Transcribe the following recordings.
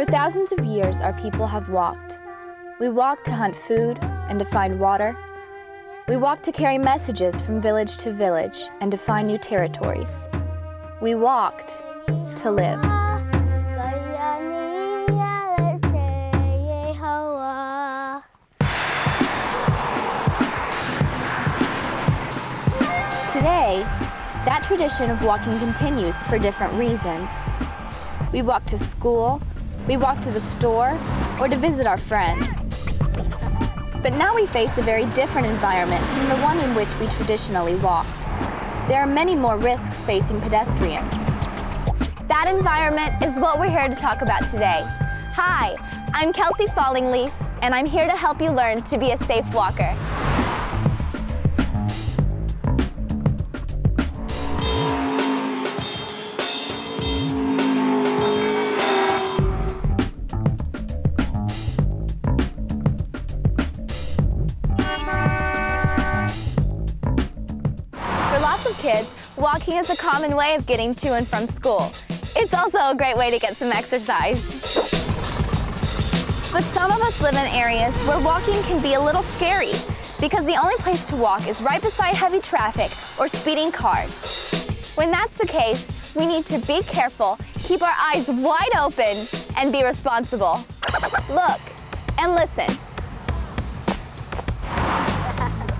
For thousands of years, our people have walked. We walked to hunt food and to find water. We walked to carry messages from village to village and to find new territories. We walked to live. Today, that tradition of walking continues for different reasons. We walk to school, we walk to the store, or to visit our friends. But now we face a very different environment from the one in which we traditionally walked. There are many more risks facing pedestrians. That environment is what we're here to talk about today. Hi, I'm Kelsey Fallingleaf, and I'm here to help you learn to be a safe walker. Walking is a common way of getting to and from school. It's also a great way to get some exercise. But some of us live in areas where walking can be a little scary because the only place to walk is right beside heavy traffic or speeding cars. When that's the case, we need to be careful, keep our eyes wide open, and be responsible. Look and listen.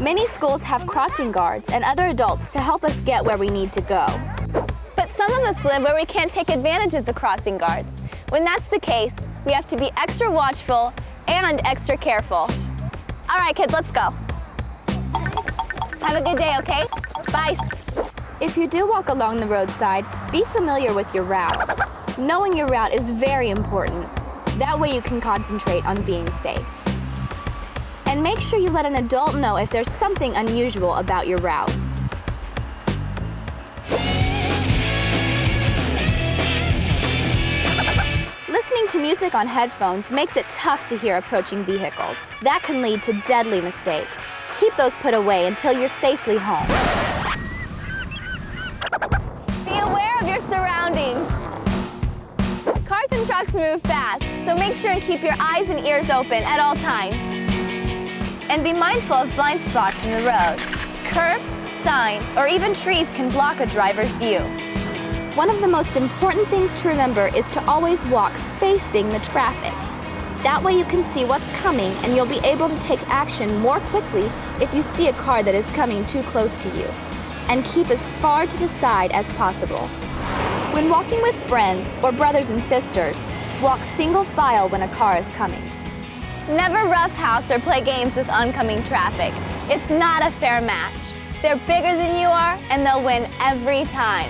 Many schools have crossing guards and other adults to help us get where we need to go. But some of us live where we can't take advantage of the crossing guards. When that's the case, we have to be extra watchful and extra careful. All right, kids, let's go. Have a good day, okay? Bye. If you do walk along the roadside, be familiar with your route. Knowing your route is very important. That way you can concentrate on being safe. And make sure you let an adult know if there's something unusual about your route. Listening to music on headphones makes it tough to hear approaching vehicles. That can lead to deadly mistakes. Keep those put away until you're safely home. Be aware of your surroundings. Cars and trucks move fast, so make sure and keep your eyes and ears open at all times. And be mindful of blind spots in the road. Curves, signs, or even trees can block a driver's view. One of the most important things to remember is to always walk facing the traffic. That way you can see what's coming and you'll be able to take action more quickly if you see a car that is coming too close to you. And keep as far to the side as possible. When walking with friends or brothers and sisters, walk single file when a car is coming. Never roughhouse or play games with oncoming traffic. It's not a fair match. They're bigger than you are, and they'll win every time.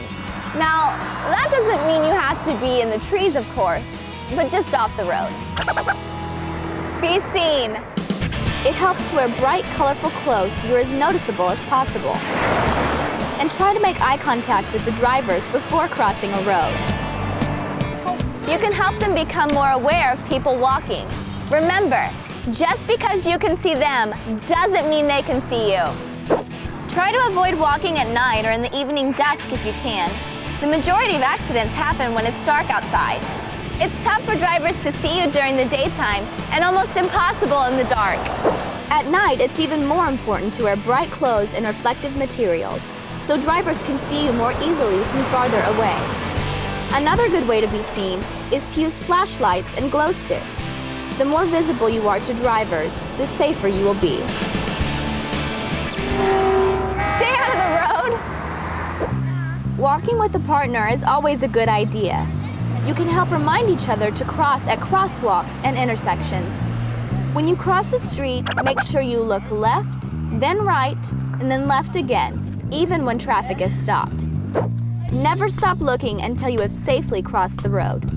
Now, that doesn't mean you have to be in the trees, of course, but just off the road. Be seen. It helps to wear bright, colorful clothes so you're as noticeable as possible. And try to make eye contact with the drivers before crossing a road. You can help them become more aware of people walking Remember, just because you can see them doesn't mean they can see you. Try to avoid walking at night or in the evening dusk if you can. The majority of accidents happen when it's dark outside. It's tough for drivers to see you during the daytime and almost impossible in the dark. At night, it's even more important to wear bright clothes and reflective materials so drivers can see you more easily from farther away. Another good way to be seen is to use flashlights and glow sticks. The more visible you are to drivers, the safer you will be. Stay out of the road! Walking with a partner is always a good idea. You can help remind each other to cross at crosswalks and intersections. When you cross the street, make sure you look left, then right, and then left again, even when traffic is stopped. Never stop looking until you have safely crossed the road.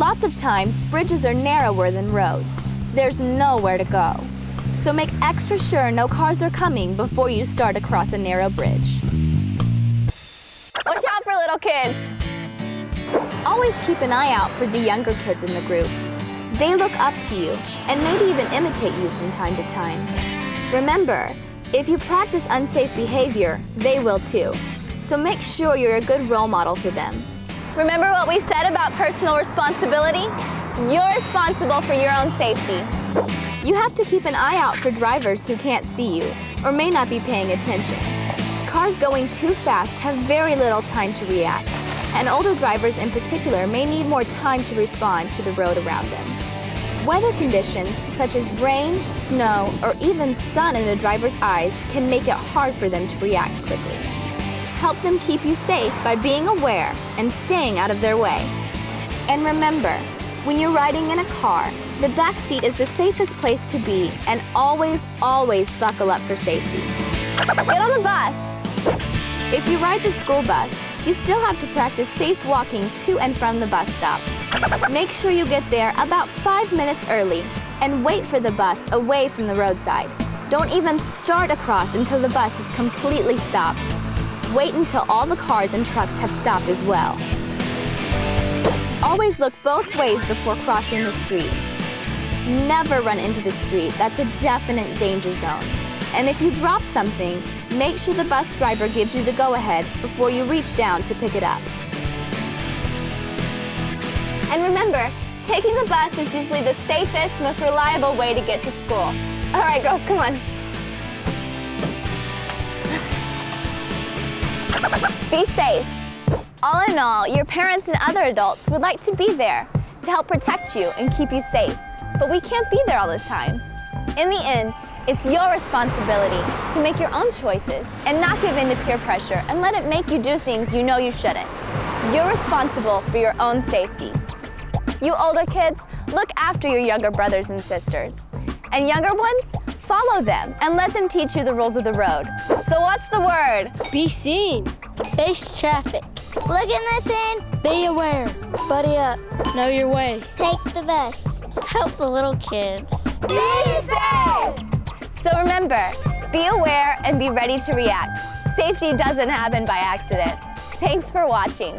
Lots of times, bridges are narrower than roads. There's nowhere to go. So make extra sure no cars are coming before you start across a narrow bridge. Watch out for little kids. Always keep an eye out for the younger kids in the group. They look up to you and maybe even imitate you from time to time. Remember, if you practice unsafe behavior, they will too. So make sure you're a good role model for them. Remember what we said about personal responsibility? You're responsible for your own safety. You have to keep an eye out for drivers who can't see you or may not be paying attention. Cars going too fast have very little time to react, and older drivers in particular may need more time to respond to the road around them. Weather conditions such as rain, snow, or even sun in a driver's eyes can make it hard for them to react quickly. Help them keep you safe by being aware and staying out of their way. And remember, when you're riding in a car, the back seat is the safest place to be and always, always buckle up for safety. Get on the bus. If you ride the school bus, you still have to practice safe walking to and from the bus stop. Make sure you get there about five minutes early and wait for the bus away from the roadside. Don't even start across until the bus is completely stopped. Wait until all the cars and trucks have stopped as well. Always look both ways before crossing the street. Never run into the street. That's a definite danger zone. And if you drop something, make sure the bus driver gives you the go-ahead before you reach down to pick it up. And remember, taking the bus is usually the safest, most reliable way to get to school. All right, girls, come on. Be safe. All in all, your parents and other adults would like to be there to help protect you and keep you safe. But we can't be there all the time. In the end, it's your responsibility to make your own choices and not give in to peer pressure and let it make you do things you know you shouldn't. You're responsible for your own safety. You older kids, look after your younger brothers and sisters. And younger ones, follow them and let them teach you the rules of the road. So what's the word? Be seen. Face traffic. Look and listen. Be aware. Buddy up. Know your way. Take the bus. Help the little kids. Be safe! So remember, be aware and be ready to react. Safety doesn't happen by accident. Thanks for watching.